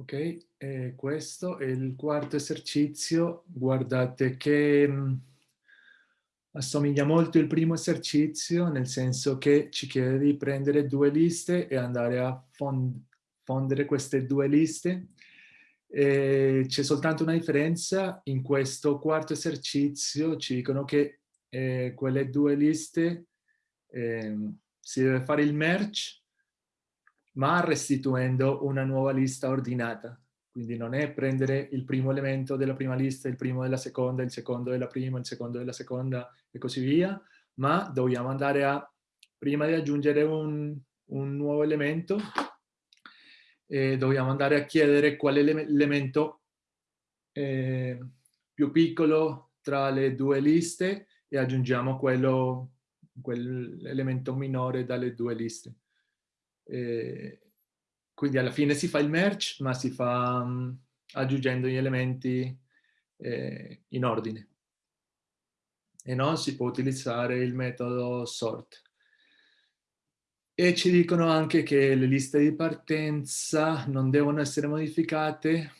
Ok, eh, questo è il quarto esercizio. Guardate che mh, mm, assomiglia molto il primo esercizio, nel senso che ci chiede di prendere due liste e andare a fond fondere queste due liste. C'è soltanto una differenza, in questo quarto esercizio ci dicono che eh, quelle due liste eh, si deve fare il merge ma restituendo una nuova lista ordinata. Quindi non è prendere il primo elemento della prima lista, il primo della seconda, il secondo della prima, il secondo della seconda e così via, ma dobbiamo andare a, prima di aggiungere un, un nuovo elemento, eh, dobbiamo andare a chiedere qual è l'elemento eh, più piccolo tra le due liste e aggiungiamo quello, quell'elemento minore dalle due liste. Eh, quindi alla fine si fa il merge, ma si fa um, aggiungendo gli elementi eh, in ordine. E non si può utilizzare il metodo sort. E ci dicono anche che le liste di partenza non devono essere modificate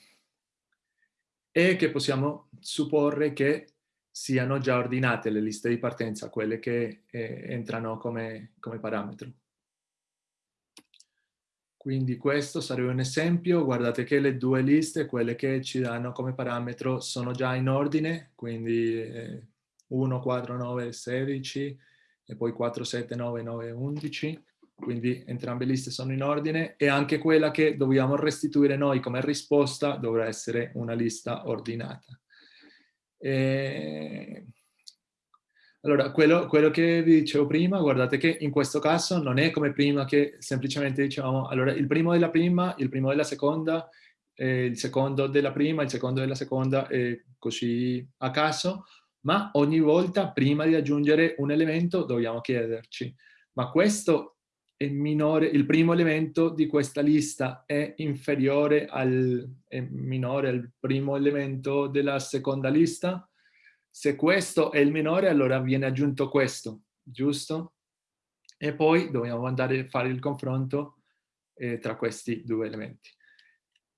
e che possiamo supporre che siano già ordinate le liste di partenza, quelle che eh, entrano come, come parametro. Quindi questo sarebbe un esempio, guardate che le due liste, quelle che ci danno come parametro, sono già in ordine, quindi eh, 1, 4, 9, 16 e poi 4, 7, 9, 9, 11, quindi entrambe le liste sono in ordine. E anche quella che dobbiamo restituire noi come risposta dovrà essere una lista ordinata. E allora, quello, quello, che vi dicevo prima, guardate che in questo caso non è come prima che semplicemente dicevamo, allora il primo della prima, il primo della seconda, eh, il secondo della prima, il secondo della seconda e così a caso, ma ogni volta prima di aggiungere un elemento dobbiamo chiederci, ma questo è minore, il primo elemento di questa lista è inferiore al, è minore al primo elemento della seconda lista? Se questo è il minore, allora viene aggiunto questo, giusto? E poi dobbiamo andare a fare il confronto eh, tra questi due elementi.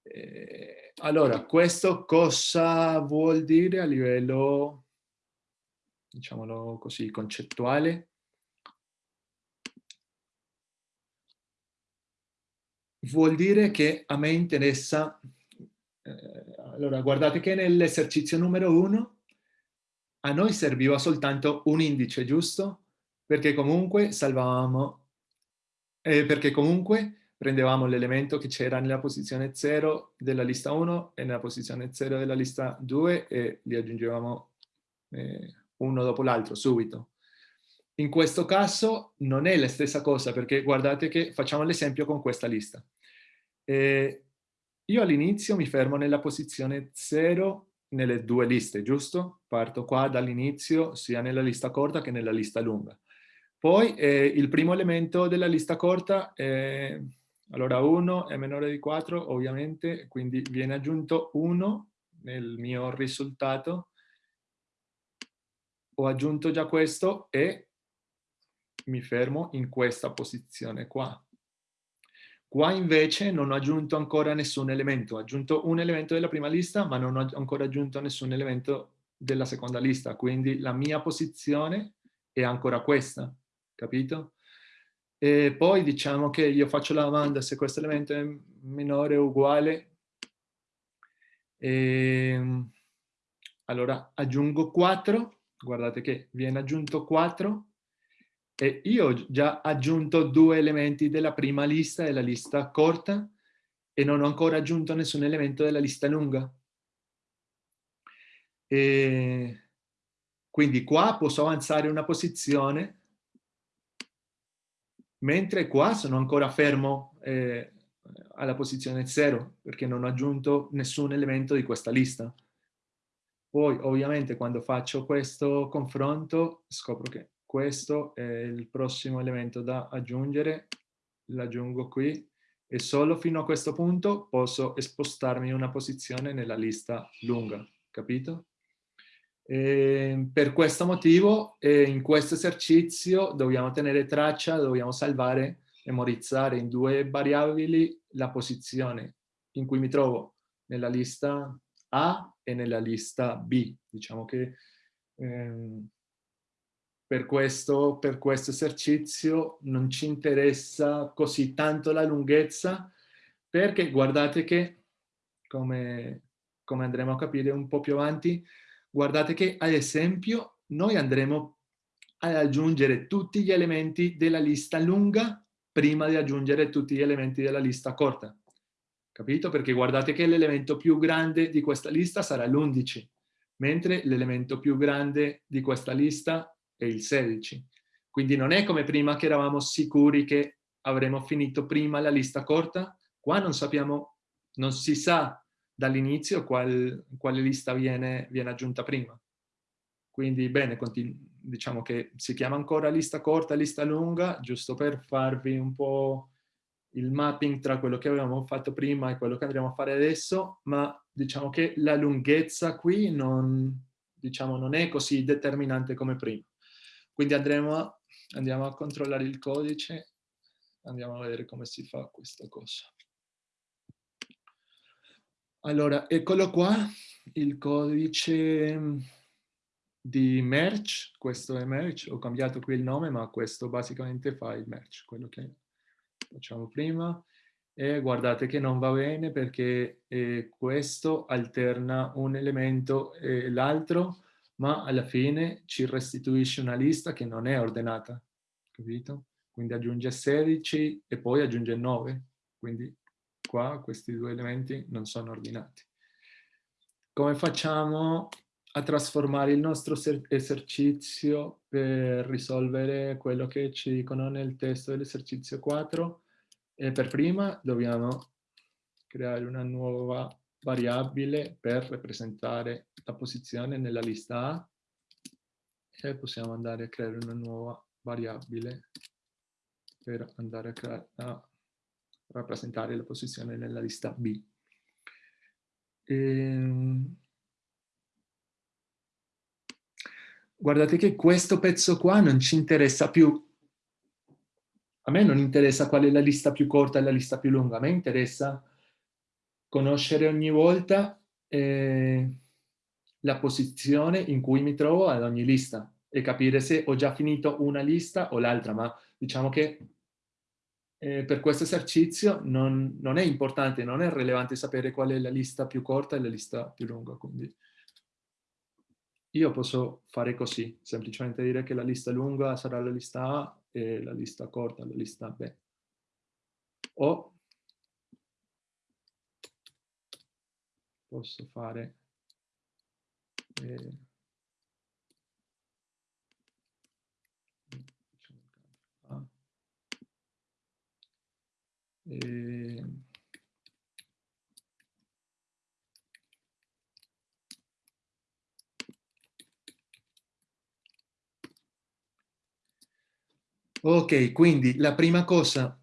Eh, allora, questo cosa vuol dire a livello, diciamolo così, concettuale? Vuol dire che a me interessa, eh, allora guardate che nell'esercizio numero uno a noi serviva soltanto un indice, giusto? Perché comunque salvavamo, eh, perché comunque prendevamo l'elemento che c'era nella posizione 0 della lista 1 e nella posizione 0 della lista 2 e li aggiungevamo eh, uno dopo l'altro, subito. In questo caso non è la stessa cosa, perché guardate che facciamo l'esempio con questa lista. Eh, io all'inizio mi fermo nella posizione 0 nelle due liste, giusto? Parto qua dall'inizio sia nella lista corta che nella lista lunga. Poi eh, il primo elemento della lista corta è, allora 1 è minore di 4 ovviamente, quindi viene aggiunto 1 nel mio risultato. Ho aggiunto già questo e mi fermo in questa posizione qua. Qua invece non ho aggiunto ancora nessun elemento, ho aggiunto un elemento della prima lista ma non ho ancora aggiunto nessun elemento della seconda lista, quindi la mia posizione è ancora questa, capito? E poi diciamo che io faccio la domanda se questo elemento è minore o uguale, e, ehm, allora aggiungo 4, guardate che viene aggiunto 4, e io ho già aggiunto due elementi della prima lista, della lista corta, e non ho ancora aggiunto nessun elemento della lista lunga. E quindi qua posso avanzare una posizione, mentre qua sono ancora fermo eh, alla posizione 0, perché non ho aggiunto nessun elemento di questa lista. Poi ovviamente quando faccio questo confronto scopro che questo è il prossimo elemento da aggiungere, l'aggiungo qui e solo fino a questo punto posso spostarmi in una posizione nella lista lunga, capito? E per questo motivo in questo esercizio dobbiamo tenere traccia, dobbiamo salvare, memorizzare in due variabili la posizione in cui mi trovo nella lista A e nella lista B. Diciamo che ehm, per, questo, per questo esercizio non ci interessa così tanto la lunghezza, perché guardate che, come, come andremo a capire un po' più avanti, guardate che ad esempio noi andremo ad aggiungere tutti gli elementi della lista lunga prima di aggiungere tutti gli elementi della lista corta. Capito? Perché guardate che l'elemento più grande di questa lista sarà l'11, mentre l'elemento più grande di questa lista è il 16. Quindi non è come prima che eravamo sicuri che avremmo finito prima la lista corta, qua non sappiamo, non si sa dall'inizio qual, quale lista viene, viene aggiunta prima. Quindi bene, diciamo che si chiama ancora lista corta, lista lunga, giusto per farvi un po' il mapping tra quello che avevamo fatto prima e quello che andremo a fare adesso, ma diciamo che la lunghezza qui non, diciamo, non è così determinante come prima. Quindi andremo a, andiamo a controllare il codice, andiamo a vedere come si fa questa cosa. Allora, eccolo qua, il codice di merge, questo è merge, ho cambiato qui il nome, ma questo basicamente fa il merge, quello che facciamo prima. E guardate che non va bene perché eh, questo alterna un elemento e l'altro, ma alla fine ci restituisce una lista che non è ordinata, capito? Quindi aggiunge 16 e poi aggiunge 9, quindi qua questi due elementi non sono ordinati. Come facciamo a trasformare il nostro esercizio per risolvere quello che ci dicono nel testo dell'esercizio 4. E per prima dobbiamo creare una nuova variabile per rappresentare la posizione nella lista A e possiamo andare a creare una nuova variabile per andare a, a rappresentare la posizione nella lista B. Ehm, guardate che questo pezzo qua non ci interessa più. A me non interessa qual è la lista più corta e la lista più lunga, a me interessa conoscere ogni volta eh, la posizione in cui mi trovo ad ogni lista e capire se ho già finito una lista o l'altra, ma diciamo che eh, per questo esercizio non, non, è importante, non è rilevante sapere qual è la lista più corta e la lista più lunga, quindi io posso fare così, semplicemente dire che la lista lunga sarà la lista A e la lista corta la lista B. O posso fare eh, eh, Ok, quindi la prima cosa,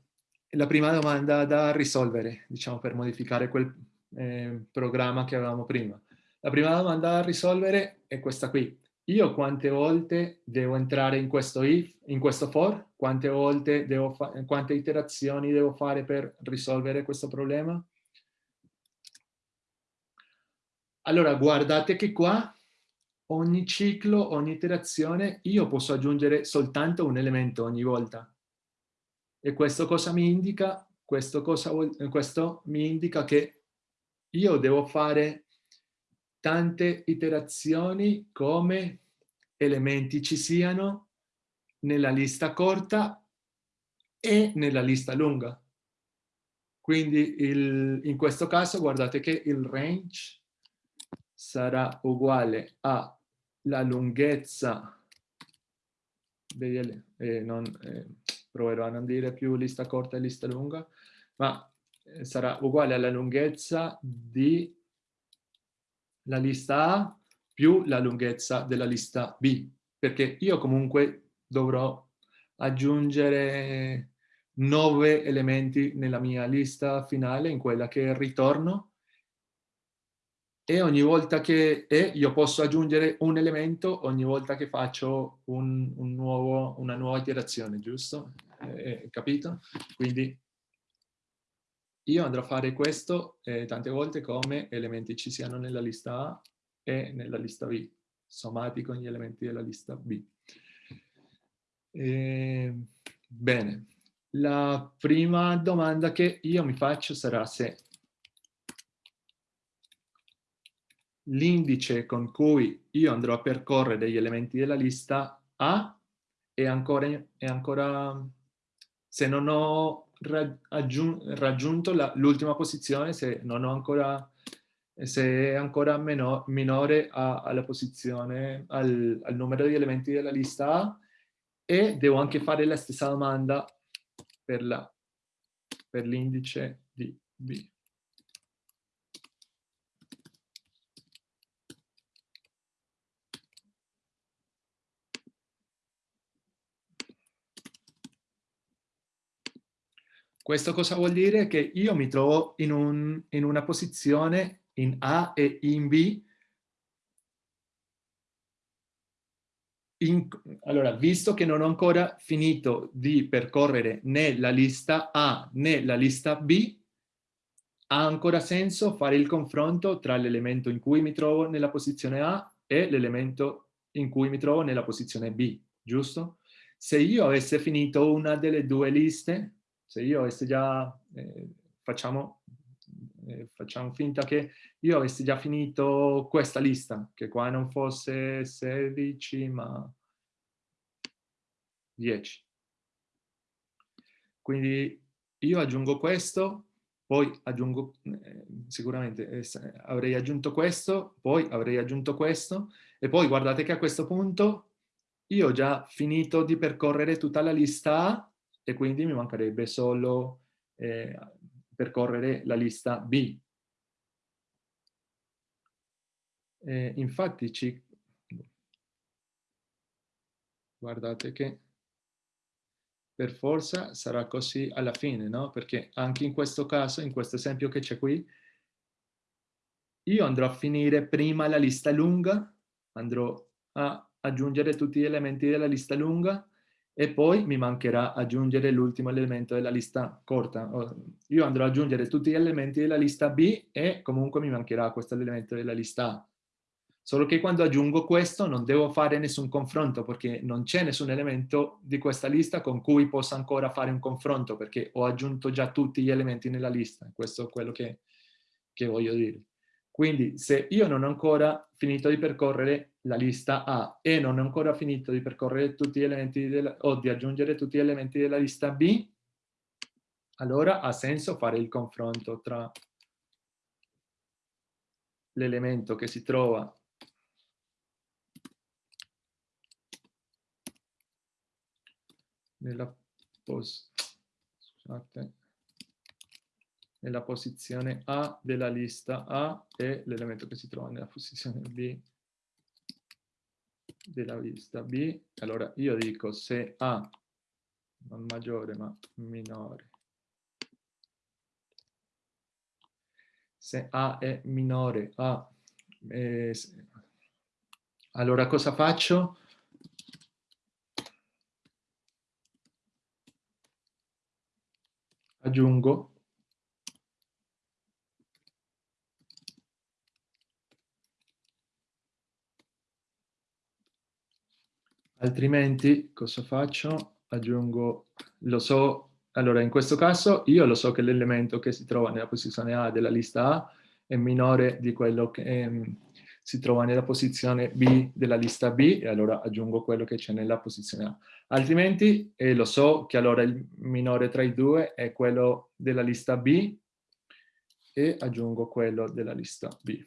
la prima domanda da risolvere, diciamo, per modificare quel eh, programma che avevamo prima. La prima domanda da risolvere è questa qui. Io quante volte devo entrare in questo if, in questo for? Quante volte devo fare, quante iterazioni devo fare per risolvere questo problema? Allora, guardate che qua ogni ciclo, ogni iterazione, io posso aggiungere soltanto un elemento ogni volta. E questo cosa mi indica? Questo, cosa, questo mi indica che io devo fare tante iterazioni come elementi ci siano nella lista corta e nella lista lunga. Quindi il, in questo caso guardate che il range sarà uguale a la lunghezza degli, eh, non, eh, proverò a non dire più lista corta e lista lunga, ma sarà uguale alla lunghezza di la lista A più la lunghezza della lista B, perché io comunque dovrò aggiungere nove elementi nella mia lista finale, in quella che ritorno, e ogni volta che e io posso aggiungere un elemento ogni volta che faccio un, un nuovo, una nuova iterazione, giusto? Eh, capito? Quindi io andrò a fare questo eh, tante volte come elementi ci siano nella lista A e nella lista B, sommati con gli elementi della lista B. Eh, bene, la prima domanda che io mi faccio sarà se l'indice con cui io andrò a percorrere gli elementi della lista A è ancora, è ancora se non ho raggiunto l'ultima posizione, se non ho ancora se è ancora meno, minore a, alla posizione, al, al numero di elementi della lista A e devo anche fare la stessa domanda per l'indice di B. Questo cosa vuol dire? Che io mi trovo in, un, in una posizione in A e in B. In, allora, visto che non ho ancora finito di percorrere né la lista A né la lista B, ha ancora senso fare il confronto tra l'elemento in cui mi trovo nella posizione A e l'elemento in cui mi trovo nella posizione B, giusto? Se io avessi finito una delle due liste, se io avessi già, eh, facciamo, eh, facciamo finta che io avessi già finito questa lista, che qua non fosse 16 ma 10. Quindi io aggiungo questo, poi aggiungo, eh, sicuramente eh, avrei aggiunto questo, poi avrei aggiunto questo, e poi guardate che a questo punto io ho già finito di percorrere tutta la lista A e quindi mi mancherebbe solo eh, percorrere la lista B. Eh, infatti ci... guardate che per forza sarà così alla fine, no? Perché anche in questo caso, in questo esempio che c'è qui, io andrò a finire prima la lista lunga, andrò a aggiungere tutti gli elementi della lista lunga e poi mi mancherà aggiungere l'ultimo elemento della lista corta. Io andrò ad aggiungere tutti gli elementi della lista B e comunque mi mancherà questo elemento della lista A. Solo che quando aggiungo questo non devo fare nessun confronto perché non c'è nessun elemento di questa lista con cui possa ancora fare un confronto perché ho aggiunto già tutti gli elementi nella lista. Questo è quello che, che voglio dire. Quindi se io non ho ancora finito di percorrere la lista A e non ho ancora finito di percorrere tutti gli elementi della, o di aggiungere tutti gli elementi della lista B, allora ha senso fare il confronto tra l'elemento che si trova nella, pos scusate, nella posizione A della lista A e l'elemento che si trova nella posizione B della lista B, allora io dico se A non maggiore ma minore, se A è minore a, eh, allora cosa faccio? Aggiungo Altrimenti cosa faccio? Aggiungo, lo so, allora in questo caso io lo so che l'elemento che si trova nella posizione A della lista A è minore di quello che eh, si trova nella posizione B della lista B e allora aggiungo quello che c'è nella posizione A. Altrimenti eh, lo so che allora il minore tra i due è quello della lista B e aggiungo quello della lista B.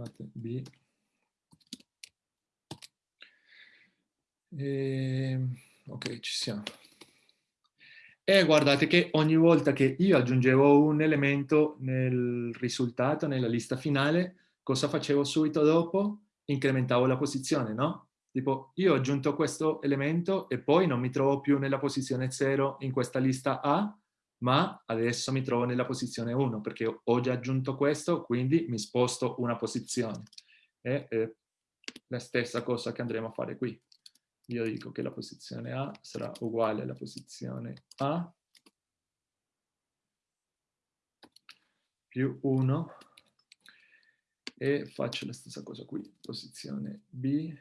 scusate, B. E, ehm, ok, ci siamo. E guardate che ogni volta che io aggiungevo un elemento nel risultato, nella lista finale, cosa facevo subito dopo? Incrementavo la posizione, no? Tipo, io ho aggiunto questo elemento e poi non mi trovo più nella posizione 0 in questa lista A, ma adesso mi trovo nella posizione 1 perché ho già aggiunto questo, quindi mi sposto una posizione. Eh, la stessa cosa che andremo a fare qui. Io dico che la posizione A sarà uguale alla posizione A più 1 e faccio la stessa cosa qui, posizione B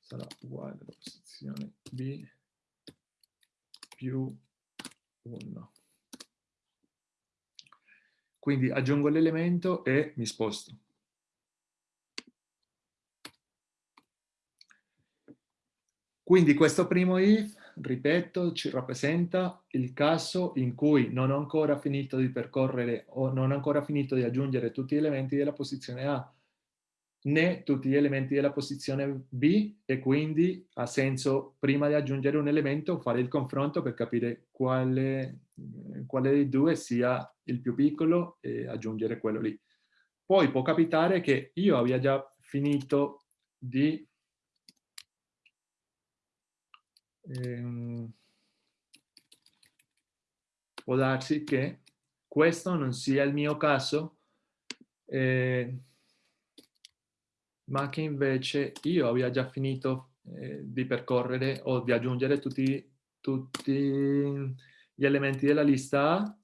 sarà uguale alla posizione B più 1. Quindi aggiungo l'elemento e mi sposto. Quindi questo primo if, ripeto, ci rappresenta il caso in cui non ho ancora finito di percorrere o non ho ancora finito di aggiungere tutti gli elementi della posizione A né tutti gli elementi della posizione B e quindi ha senso prima di aggiungere un elemento fare il confronto per capire quale, quale dei due sia il più piccolo e aggiungere quello lì. Poi può capitare che io abbia già finito di ehm, può darsi che questo non sia il mio caso eh, ma che invece io abbia già finito eh, di percorrere o di aggiungere tutti, tutti gli elementi della lista A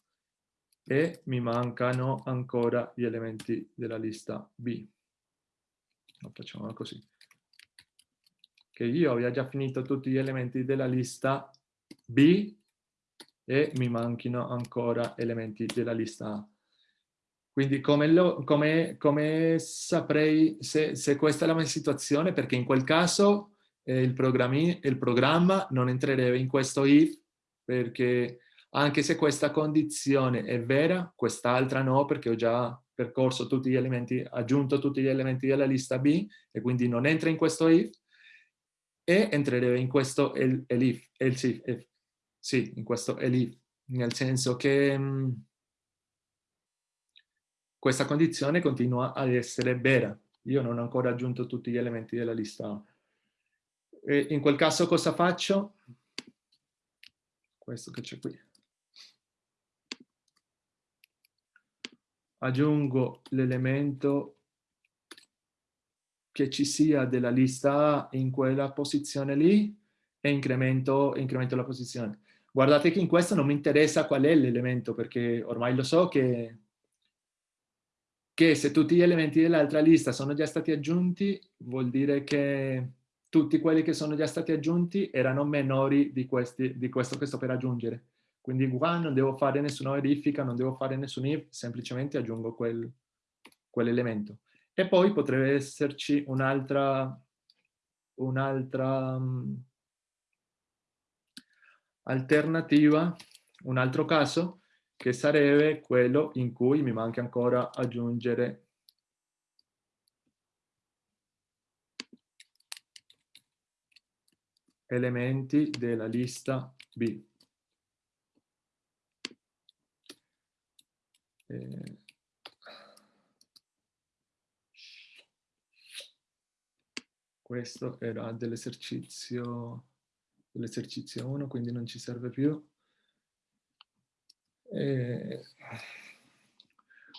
e mi mancano ancora gli elementi della lista B. Facciamo così. Che io abbia già finito tutti gli elementi della lista B e mi manchino ancora elementi della lista A. Quindi come, lo, come, come saprei se, se, questa è la mia situazione? Perché in quel caso eh, il, il, programma non entrerebbe in questo if, perché anche se questa condizione è vera, quest'altra no, perché ho già percorso tutti gli elementi, aggiunto tutti gli elementi della lista B, e quindi non entra in questo if, e entrerebbe in questo elif, el, el, sì, in questo elif, nel senso che... Mh, mm, questa condizione continua ad essere vera. Io non ho ancora aggiunto tutti gli elementi della lista E in quel caso cosa faccio? Questo che c'è qui. Aggiungo l'elemento che ci sia della lista A in quella posizione lì e incremento, incremento la posizione. Guardate che in questo non mi interessa qual è l'elemento perché ormai lo so che che se tutti gli elementi dell'altra lista sono già stati aggiunti, vuol dire che tutti quelli che sono già stati aggiunti erano minori di, questi, di questo che sto per aggiungere. Quindi qua non devo fare nessuna verifica, non devo fare nessun if, semplicemente aggiungo quel, quell'elemento. E poi potrebbe esserci un'altra un'altra um, alternativa, un altro caso, che sarebbe quello in cui mi manca ancora aggiungere elementi della lista B. Eh, questo era dell'esercizio dell'esercizio 1, quindi non ci serve più. Eh,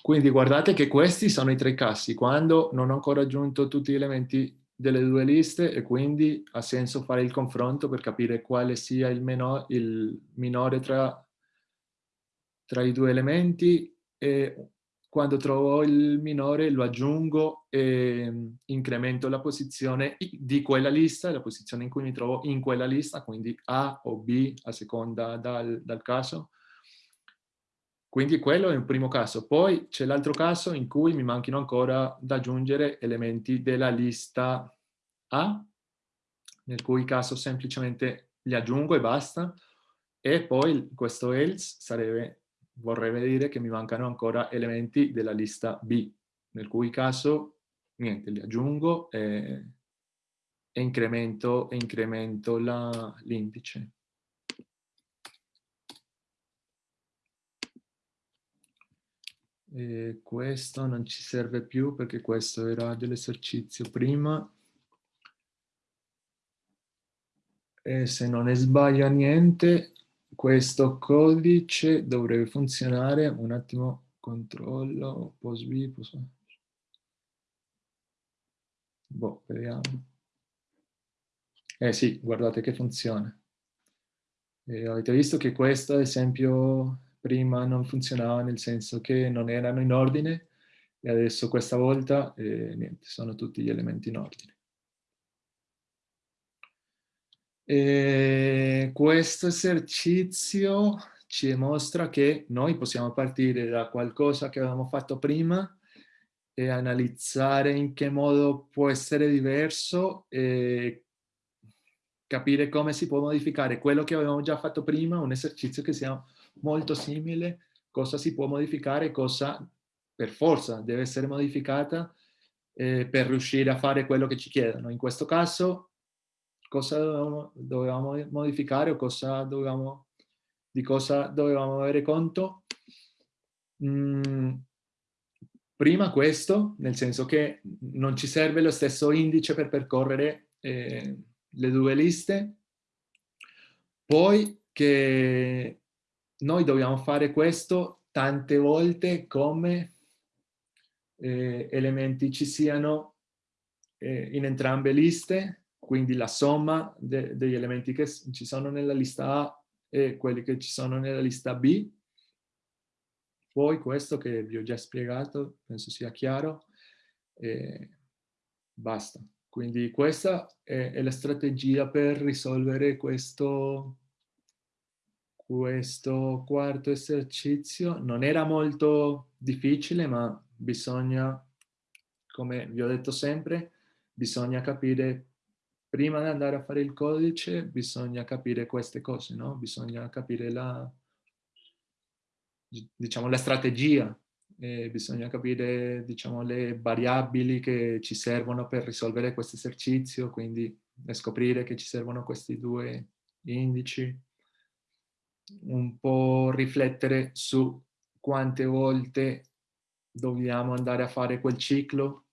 quindi guardate che questi sono i tre casi, quando non ho ancora aggiunto tutti gli elementi delle due liste e quindi ha senso fare il confronto per capire quale sia il, meno, il minore tra, tra i due elementi e quando trovo il minore lo aggiungo e incremento la posizione di quella lista, la posizione in cui mi trovo in quella lista, quindi A o B a seconda dal, dal caso, quindi quello è un primo caso. Poi c'è l'altro caso in cui mi manchino ancora da aggiungere elementi della lista A, nel cui caso semplicemente li aggiungo e basta. E poi questo else sarebbe, vorrebbe dire che mi mancano ancora elementi della lista B, nel cui caso niente, li aggiungo e, e incremento, e incremento l'indice. E questo non ci serve più perché questo era dell'esercizio prima. E se non ne sbaglia niente, questo codice dovrebbe funzionare. Un attimo, controllo, post B, post Boh, vediamo. Eh sì, guardate che funziona. E avete visto che questo, ad esempio, prima non funzionava nel senso che non erano in ordine e adesso questa volta, eh, niente, sono tutti gli elementi in ordine. E questo esercizio ci mostra che noi possiamo partire da qualcosa che avevamo fatto prima e analizzare in che modo può essere diverso e capire come si può modificare quello che avevamo già fatto prima, un esercizio che sia molto simile, cosa si può modificare, cosa per forza deve essere modificata eh, per riuscire a fare quello che ci chiedono. In questo caso, cosa dovevamo, dovevamo modificare o cosa dovevamo, di cosa dovevamo avere conto? Mm, prima questo, nel senso che non ci serve lo stesso indice per percorrere eh, le due liste, poi che noi dobbiamo fare questo tante volte come eh, elementi ci siano eh, in entrambe le liste, quindi la somma de degli elementi che ci sono nella lista A e quelli che ci sono nella lista B. Poi questo che vi ho già spiegato, penso sia chiaro, e basta. Quindi questa è, è la strategia per risolvere questo, questo quarto esercizio. Non era molto difficile, ma bisogna, come vi ho detto sempre, bisogna capire, prima di andare a fare il codice, bisogna capire queste cose, no? Bisogna capire la, diciamo, la strategia eh, bisogna capire diciamo, le variabili che ci servono per risolvere questo esercizio, quindi scoprire che ci servono questi due indici, un po' riflettere su quante volte dobbiamo andare a fare quel ciclo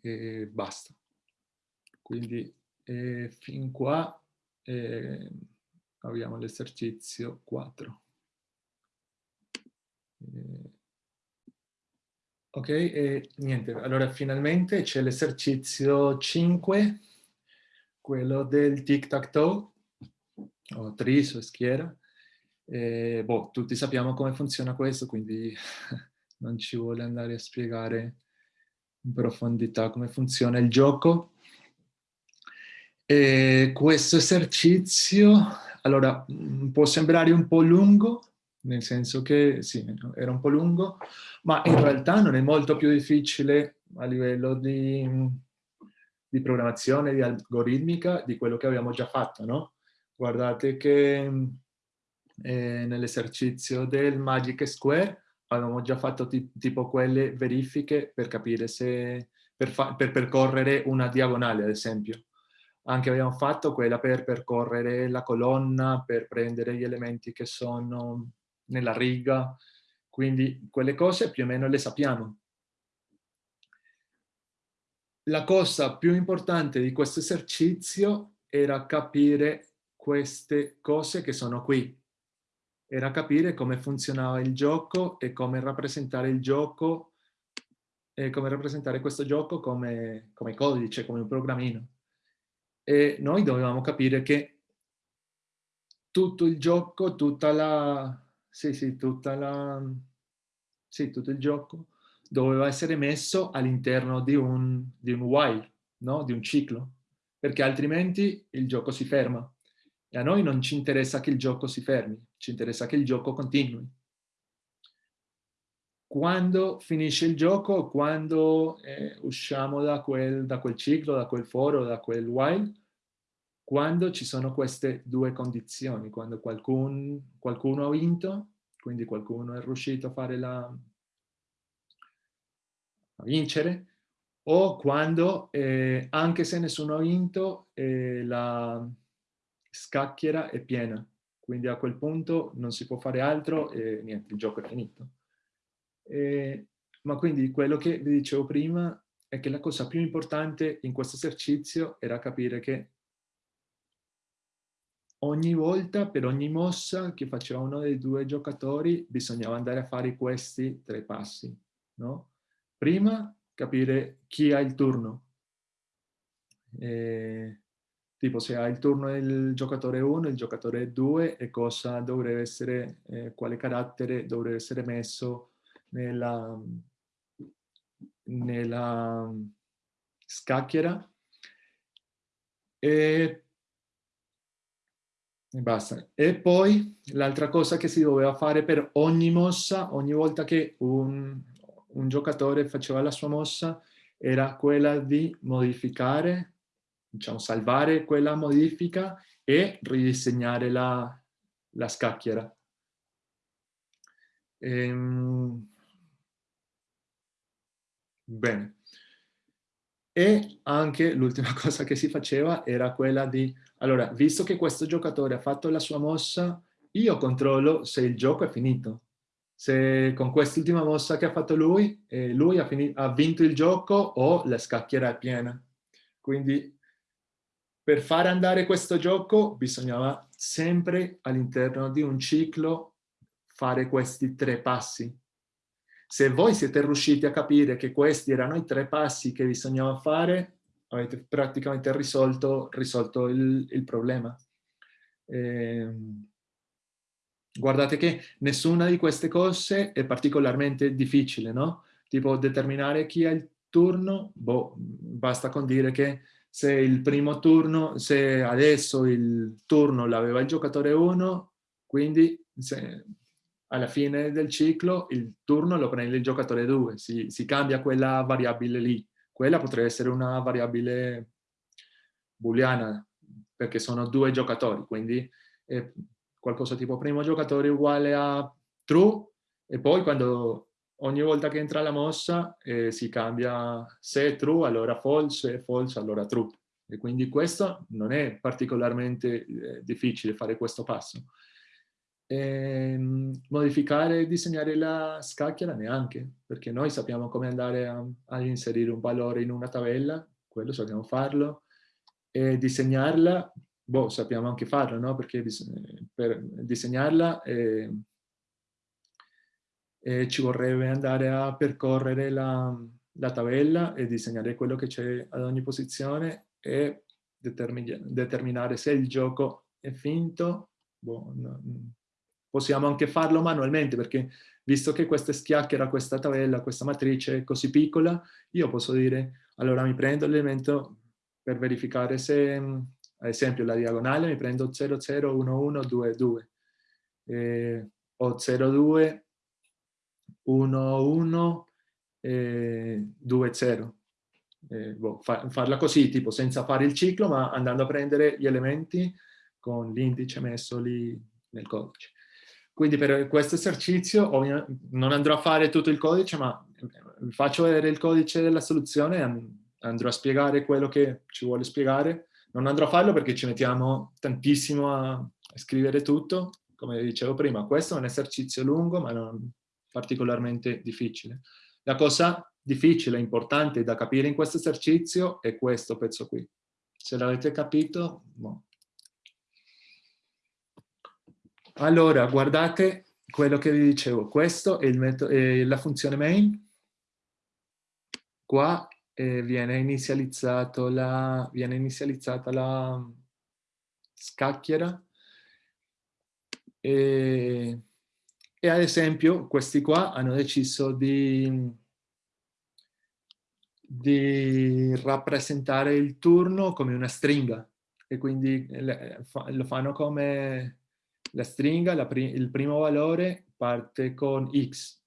e basta. Quindi eh, fin qua eh, abbiamo l'esercizio 4. Eh, ok, e niente, allora finalmente c'è l'esercizio 5, quello del tic-tac-toe, o tris o schiera. E, boh, tutti sappiamo come funziona questo, quindi non ci vuole andare a spiegare in profondità come funziona il gioco. E questo esercizio, allora, mm, può sembrare un po' lungo, nel senso che sì, era un po' lungo, ma in realtà non è molto più difficile a livello di, di programmazione, di algoritmica, di quello che abbiamo già fatto, no? Guardate che eh, nell'esercizio del Magic Square avevamo già fatto tipo quelle verifiche per capire se, per, per percorrere una diagonale, ad esempio anche abbiamo fatto quella per percorrere la colonna, per prendere gli elementi che sono nella riga, quindi quelle cose più o meno le sappiamo. La cosa più importante di questo esercizio era capire queste cose che sono qui. Era capire come funzionava il gioco e come rappresentare il gioco e come rappresentare questo gioco come, come codice, come un programmino. E noi dovevamo capire che tutto il gioco, tutta la, sì, sì, tutta la... Sì, tutto il gioco doveva essere messo all'interno di un, di un while, no? di un ciclo, perché altrimenti il gioco si ferma. E a noi non ci interessa che il gioco si fermi, ci interessa che il gioco continui. Quando finisce il gioco, quando eh, usciamo da quel, da quel ciclo, da quel foro, da quel while, quando ci sono queste due condizioni, quando qualcun, qualcuno ha vinto, quindi qualcuno è riuscito a fare la a vincere, o quando, eh, anche se nessuno ha vinto, eh, la scacchiera è piena. Quindi a quel punto non si può fare altro e niente, il gioco è finito. Eh, ma quindi quello che vi dicevo prima è che la cosa più importante in questo esercizio era capire che ogni volta, per ogni mossa che faceva uno dei due giocatori, bisognava andare a fare questi tre passi. No? Prima capire chi ha il turno. Eh, tipo se ha il turno il giocatore 1, il giocatore 2 e cosa dovrebbe essere, eh, quale carattere dovrebbe essere messo nella, nella scacchiera. E, e basta. E poi l'altra cosa che si doveva fare per ogni mossa, ogni volta che un, un giocatore faceva la sua mossa, era quella di modificare diciamo, salvare quella modifica e ridisegnare la, la scacchiera. Ehm... Bene. E anche l'ultima cosa che si faceva era quella di, allora, visto che questo giocatore ha fatto la sua mossa, io controllo se il gioco è finito. Se con quest'ultima mossa che ha fatto lui, eh, lui ha, ha, vinto il gioco o la scacchiera è piena. Quindi per fare andare questo gioco bisognava sempre all'interno di un ciclo fare questi tre passi. Se voi siete riusciti a capire che questi erano i tre passi che bisognava fare, avete praticamente risolto, risolto il, il, problema. Eh, guardate che nessuna di queste cose è particolarmente difficile, no? Tipo determinare chi ha il turno, boh, basta con dire che se il primo turno, se adesso il turno l'aveva il giocatore 1, quindi alla fine del ciclo il turno lo prende il giocatore 2, si, si cambia quella variabile lì. Quella potrebbe essere una variabile booleana, perché sono due giocatori, quindi è qualcosa tipo primo giocatore uguale a true, e poi quando ogni volta che entra la mossa eh, si cambia se è true allora false, se è false allora true. E quindi questo non è particolarmente eh, difficile fare questo passo. E, ehm, modificare e disegnare la scacchiera neanche, perché noi sappiamo come andare a, a, inserire un valore in una tabella, quello sappiamo farlo, e disegnarla, boh, sappiamo anche farlo, no? Perché per disegnarla eh, eh, ci vorrebbe andare a percorrere la, la tabella e disegnare quello che c'è ad ogni posizione e determinare se il gioco è finto. Boh, no, possiamo anche farlo manualmente perché visto che questa schiacchiera, questa tabella, questa matrice è così piccola, io posso dire, allora mi prendo l'elemento per verificare se, ad esempio, la diagonale mi prendo 0, 0, 1, 1, 2, 2, eh, o 0, 2, 1, 1, eh, 2, 0. Eh, boh, fa, farla così, tipo senza fare il ciclo, ma andando a prendere gli elementi con l'indice messo lì nel codice. Quindi per questo esercizio non andrò a fare tutto il codice, ma vi faccio vedere il codice della soluzione e andrò a spiegare quello che ci vuole spiegare. Non andrò a farlo perché ci mettiamo tantissimo a scrivere tutto, come dicevo prima. Questo è un esercizio lungo, ma non particolarmente difficile. La cosa difficile, importante da capire in questo esercizio è questo pezzo qui. Se l'avete capito, no. Allora, guardate quello che vi dicevo. Questo è, è la funzione main. Qua eh, viene, la, viene inizializzata la scacchiera. E, e ad esempio questi qua hanno deciso di di rappresentare il turno come una stringa. E quindi lo fanno come la stringa, la pri il primo valore parte con x,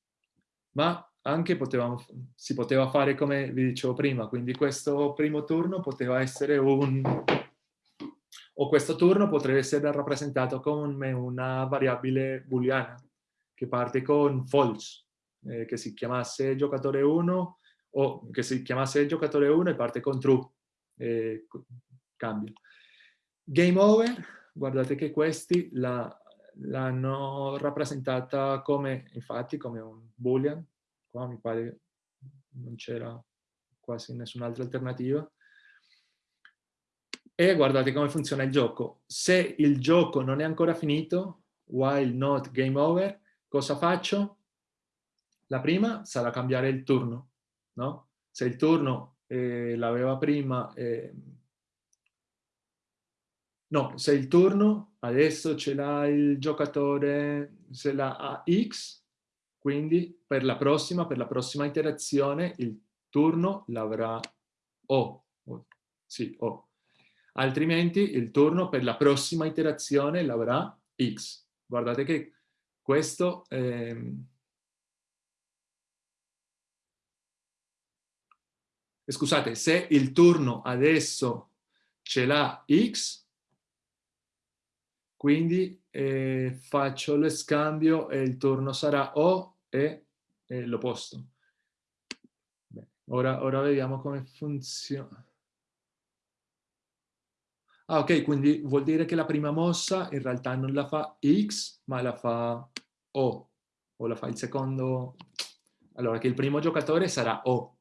ma anche potevamo, si poteva fare come vi dicevo prima, quindi questo primo turno poteva essere un... o questo turno potrebbe essere rappresentato come una variabile booleana che parte con false, eh, che si chiamasse giocatore 1 o che si chiamasse giocatore 1 e parte con true, e cambia. Game over, guardate che questi l'hanno rappresentata come, infatti, come un boolean, qua mi pare non c'era quasi nessun'altra alternativa. E guardate come funziona il gioco. Se il gioco non è ancora finito, while not game over, cosa faccio? La prima sarà cambiare il turno no? se il turno eh, l'aveva prima, eh, no, se il turno adesso ce l'ha il giocatore, se l'ha a X, quindi per la prossima, per la prossima iterazione il turno l'avrà O, sì, O. Altrimenti il turno per la prossima iterazione l'avrà X. Guardate che questo... Ehm, scusate, se il turno adesso ce l'ha X, quindi eh, faccio lo scambio e il turno sarà O e, e l'opposto. Ora, ora vediamo come funziona. Ah, ok, quindi vuol dire che la prima mossa in realtà non la fa X, ma la fa O. O la fa il secondo... Allora, che il primo giocatore sarà O.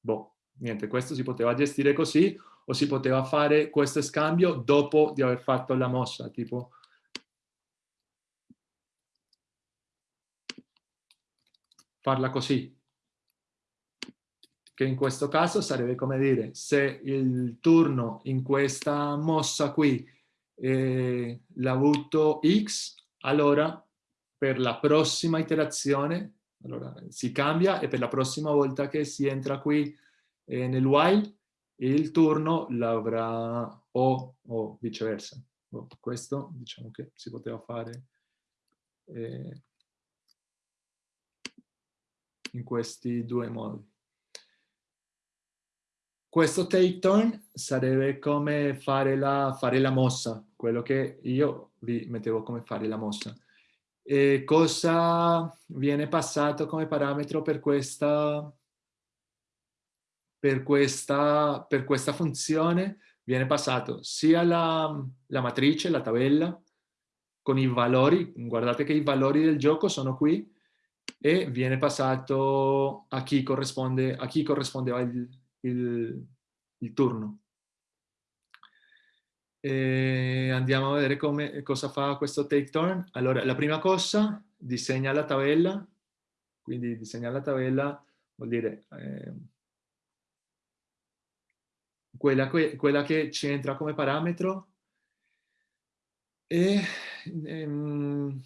Boh, niente, questo si poteva gestire così o si poteva fare questo scambio dopo di aver fatto la mossa, tipo... Farla così, che in questo caso sarebbe come dire se il turno in questa mossa qui eh, l'ha avuto X, allora per la prossima iterazione allora, si cambia e per la prossima volta che si entra qui eh, nel while il turno l'avrà O o viceversa. Oh, questo diciamo che si poteva fare eh, in questi due modi. Questo take turn sarebbe come fare la, fare la mossa, quello che io vi mettevo come fare la mossa. E cosa viene passato come parametro per questa, per questa, per questa funzione? Viene passato sia la, la matrice, la tabella, con i valori, guardate che i valori del gioco sono qui, e viene passato a chi, corrisponde, a chi corrispondeva il, il, il turno. E andiamo a vedere come, cosa fa questo take turn. Allora, la prima cosa, disegna la tabella, quindi disegna la tabella vuol dire eh, quella, que, quella, che ci entra come parametro e ehm,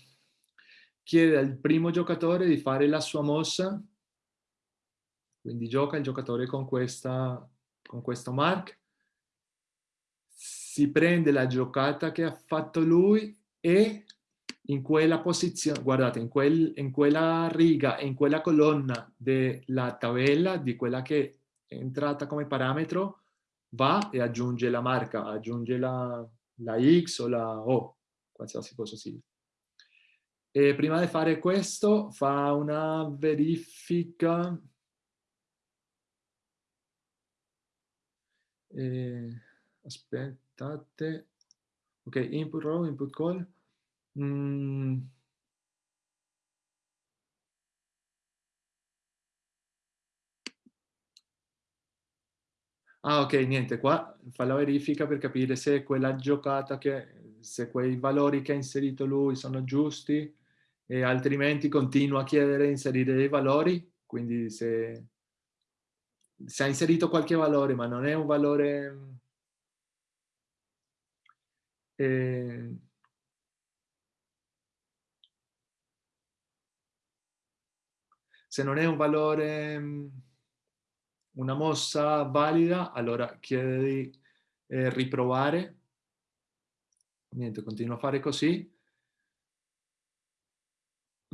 chiede al primo giocatore di fare la sua mossa quindi gioca il giocatore con, questa, con questo mark, si prende la giocata che ha fatto lui e in quella posizione, guardate, in, quel, in quella riga in quella colonna della tabella, di quella che è entrata come parametro, va e aggiunge la marca, aggiunge la, la X o la O, qualsiasi cosa sia. E prima di fare questo fa una verifica Eh, aspettate. Ok, input row, input call. Mm. Ah, ok, niente, qua fa la verifica per capire se quella giocata che, se quei valori che ha inserito lui sono giusti e altrimenti continua a chiedere di inserire dei valori, quindi se se ha inserito qualche valore, ma non è un valore... Eh, se non è un valore, una mossa valida, allora chiede di eh, riprovare. Niente, continua a fare così.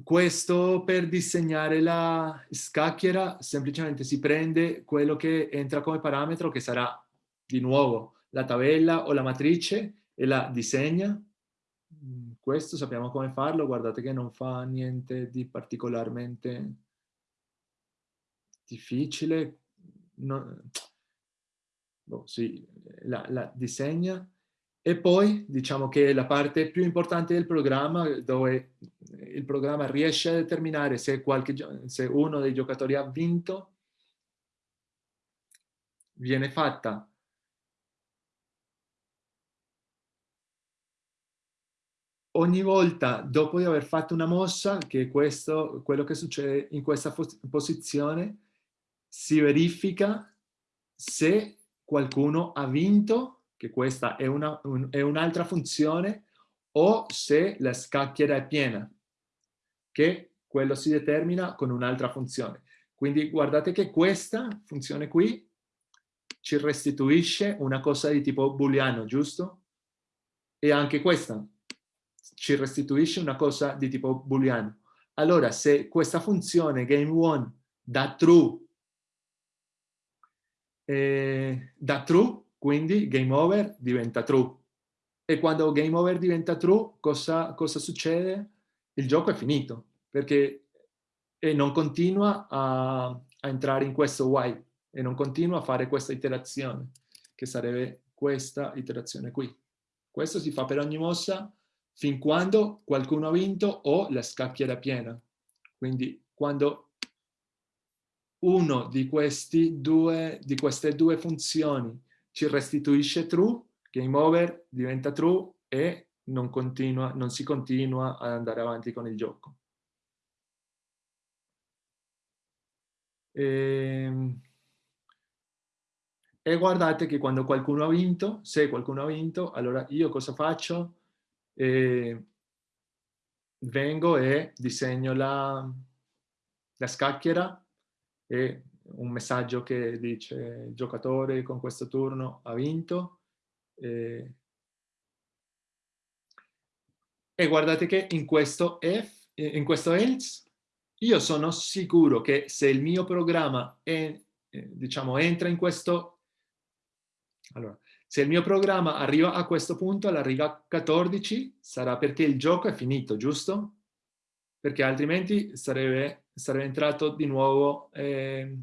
Questo per disegnare la scacchiera semplicemente si prende quello che entra come parametro che sarà di nuovo la tabella o la matrice e la disegna. Mm, questo sappiamo come farlo, guardate che non fa niente di particolarmente difficile. No, boh, sì, la, la disegna e poi diciamo che la parte più importante del programma, dove il programma riesce a determinare se, qualche, se uno dei giocatori ha vinto, viene fatta. Ogni volta dopo di aver fatto una mossa, che è questo, quello che succede in questa posizione, si verifica se qualcuno ha vinto, che questa è un'altra un, funzione, o se la scacchiera è piena, che quello si determina con un'altra funzione. Quindi guardate che questa funzione qui ci restituisce una cosa di tipo booleano, giusto? E anche questa ci restituisce una cosa di tipo booleano. Allora, se questa funzione game1 dà true, eh, da true, quindi game over diventa true. E quando game over diventa true, cosa, cosa succede? Il gioco è finito, perché e non continua a, a entrare in questo while e non continua a fare questa iterazione, che sarebbe questa iterazione qui. Questo si fa per ogni mossa fin quando qualcuno ha vinto o la scacchiera piena. Quindi quando uno di, due, di queste due funzioni ci restituisce true, game over diventa true e non, continua, non si continua ad andare avanti con il gioco. E, ehm, e guardate che quando qualcuno ha vinto, se qualcuno ha vinto, allora io cosa faccio? E vengo e disegno la, la scacchiera e un messaggio che dice il giocatore con questo turno ha vinto e, e guardate che in questo if, in questo else io sono sicuro che se il mio programma è, eh, diciamo, entra in questo... Allora, se il mio programma arriva a questo punto, alla riga 14, sarà perché il gioco è finito, giusto? Perché altrimenti sarebbe, sarebbe entrato di nuovo eh,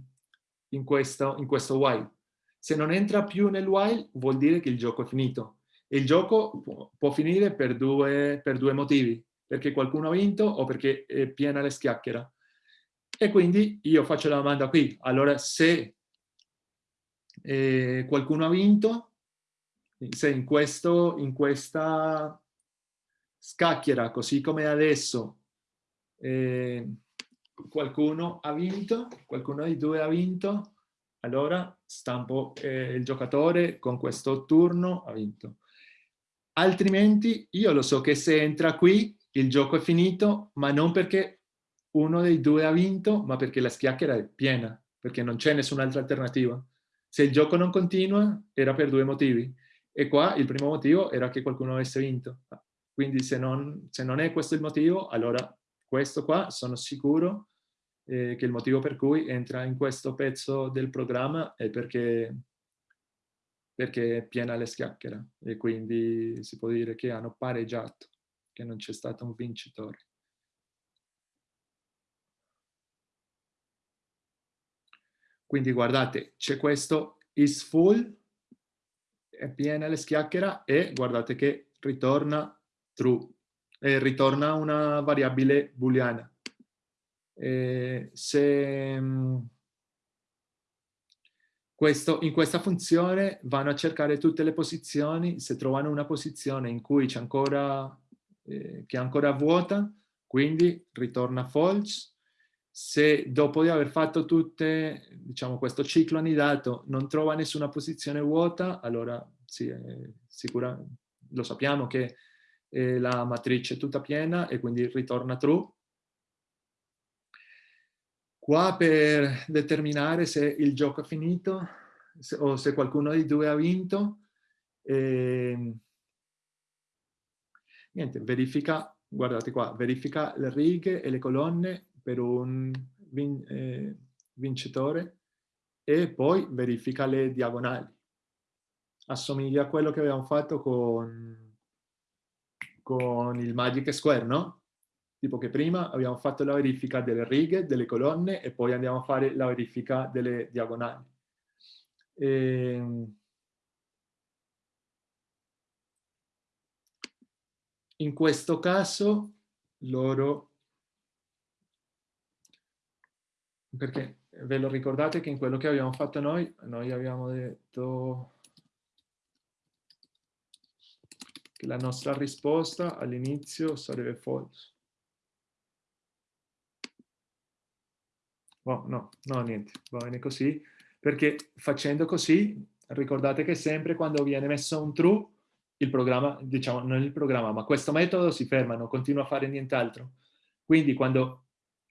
in, questo, in questo while. Se non entra più nel while, vuol dire che il gioco è finito. E il gioco può, può finire per due, per due motivi perché qualcuno ha vinto o perché è piena le schiacchiera. E quindi io faccio la domanda qui. Allora, se eh, qualcuno ha vinto, se in, questo, in questa scacchiera, così come adesso, eh, qualcuno ha vinto, qualcuno dei due ha vinto, allora stampo eh, il giocatore con questo turno ha vinto. Altrimenti io lo so che se entra qui il gioco è finito, ma non perché uno dei due ha vinto, ma perché la schiacchiera è piena, perché non c'è nessun'altra alternativa. Se il gioco non continua, era per due motivi. E qua il primo motivo era che qualcuno avesse vinto. Quindi se non, se non è questo il motivo, allora questo qua sono sicuro eh, che il motivo per cui entra in questo pezzo del programma è perché, perché è piena la schiacchiera e quindi si può dire che hanno pareggiato che non c'è stato un vincitore. Quindi guardate, c'è questo is full, è piena le schiacchiera e guardate che ritorna true, e ritorna una variabile booleana. E se mm, questo, in questa funzione vanno a cercare tutte le posizioni, se trovano una posizione in cui c'è ancora eh, che è ancora vuota, quindi ritorna false. Se dopo di aver fatto tutte, diciamo, questo ciclo anidato non trova nessuna posizione vuota, allora sì, eh, sicura, lo sappiamo che eh, la matrice è tutta piena e quindi ritorna true. Qua per determinare se il gioco è finito se, o se qualcuno dei due ha vinto, eh, niente, verifica, guardate qua, verifica le righe e le colonne per un vin eh, vincitore e poi verifica le diagonali. Assomiglia a quello che abbiamo fatto con, con il Magic Square, no? Tipo che prima abbiamo fatto la verifica delle righe, delle colonne e poi andiamo a fare la verifica delle diagonali. E, ehm, In questo caso loro, perché ve lo ricordate che in quello che abbiamo fatto noi, noi abbiamo detto che la nostra risposta all'inizio sarebbe false. Oh, no, no, niente, va bene così, perché facendo così, ricordate che sempre quando viene messo un true, il programma, diciamo, non il programma, ma questo metodo si ferma, non continua a fare nient'altro. Quindi quando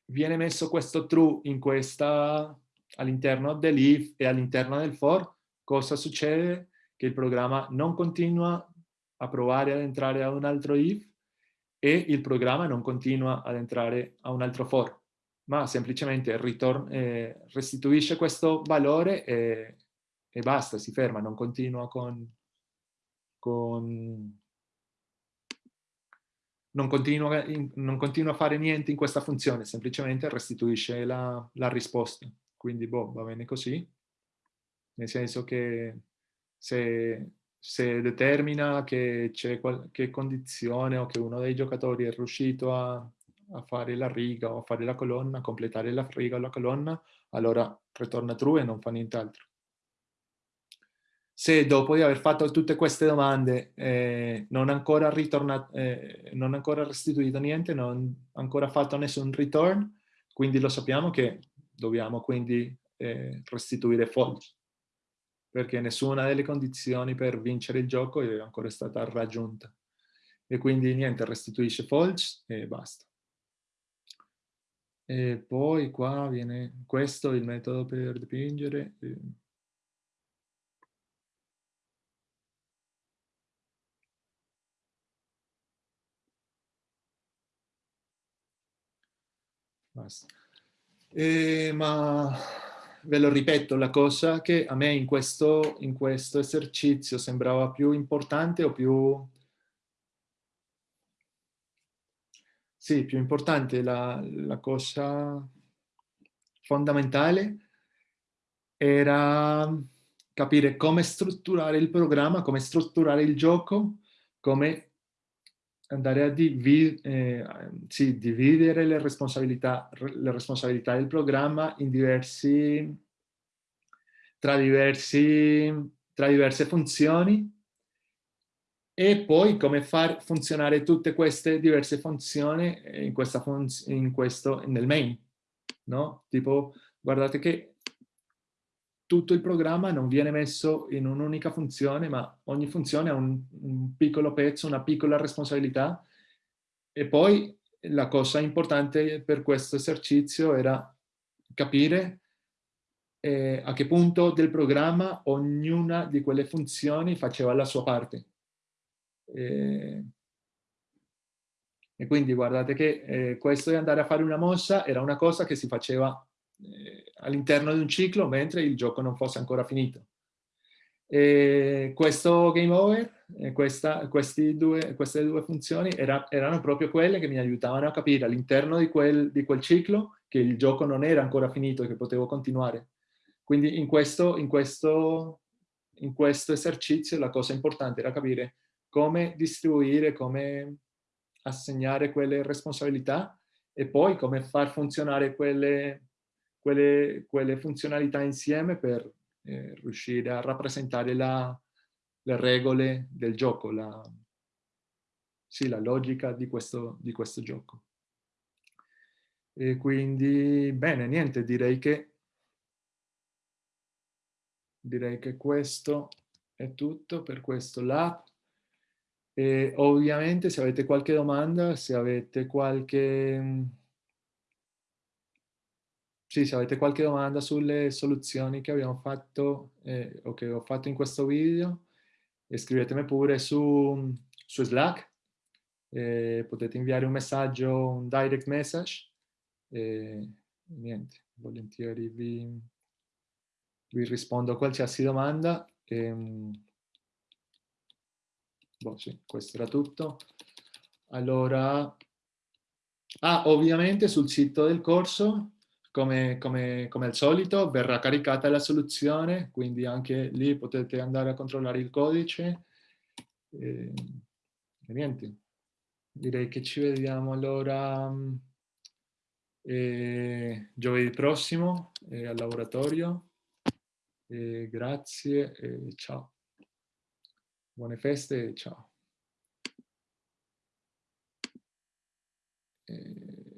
viene messo questo true in questa, all'interno dell'if e all'interno del for, cosa succede? Che il programma non continua a provare ad entrare a un altro if e il programma non continua ad entrare a un altro for ma semplicemente eh, restituisce questo valore e, e, basta, si ferma, non continua con... con non continua, non continua, a fare niente in questa funzione, semplicemente restituisce la, la risposta. Quindi, boh, va bene così. Nel senso che se, se determina che c'è qualche condizione o che uno dei giocatori è riuscito a a fare la riga o a fare la colonna, a completare la riga o la colonna, allora ritorna true e non fa nient'altro. Se dopo di aver fatto tutte queste domande eh, non, ancora ritornato, eh, non ancora restituito niente, non ancora fatto nessun return, quindi lo sappiamo che dobbiamo quindi eh, restituire false, perché nessuna delle condizioni per vincere il gioco è ancora stata raggiunta. E quindi niente, restituisce false e basta. E poi qua viene questo il metodo per dipingere. Basta. Eh, ma ve lo ripeto, la cosa che a me in questo, in questo esercizio sembrava più importante o più Sì, più importante, la, la cosa fondamentale era capire come strutturare il programma, come strutturare il gioco, come andare a divi eh, sì, dividere le responsabilità, le responsabilità del programma diversi, tra, diversi, tra diverse funzioni e poi come far funzionare tutte queste diverse funzioni in, questa funz in questo, nel main, no? Tipo, guardate che tutto il programma non viene messo in un'unica funzione, ma ogni funzione ha un, un, piccolo pezzo, una piccola responsabilità. E poi la cosa importante per questo esercizio era capire eh, a che punto del programma ognuna di quelle funzioni faceva la sua parte. E, e quindi guardate che eh, questo di andare a fare una mossa era una cosa che si faceva eh, all'interno di un ciclo mentre il gioco non fosse ancora finito. E questo game over, questa, due, queste due funzioni era, erano proprio quelle che mi aiutavano a capire all'interno di di quel ciclo che il gioco non era ancora finito e che potevo continuare. Quindi in questo, in questo, in questo esercizio la cosa importante era capire come distribuire, come assegnare quelle responsabilità e poi come far funzionare quelle, quelle, quelle funzionalità insieme per eh, riuscire a rappresentare la, le regole del gioco, la, sì, la logica di questo, di questo gioco. E quindi, bene, niente, direi che, direi che questo è tutto per questo lab. E ovviamente se avete qualche domanda, se avete qualche... Sì, se avete qualche domanda sulle soluzioni che abbiamo fatto eh, o che ho fatto in questo video, scrivetemi pure su, su Slack. Eh, potete inviare un messaggio, un direct message. E niente, volentieri vi, vi rispondo a qualsiasi domanda. E, ehm, Boh, sì, questo era tutto. Allora, ah, ovviamente sul sito del corso, come, come, come, al solito, verrà caricata la soluzione, quindi anche lì potete andare a controllare il codice. E, e niente, direi che ci vediamo allora eh, giovedì prossimo eh, al laboratorio. Grazie e ciao. Buone feste ciao. E...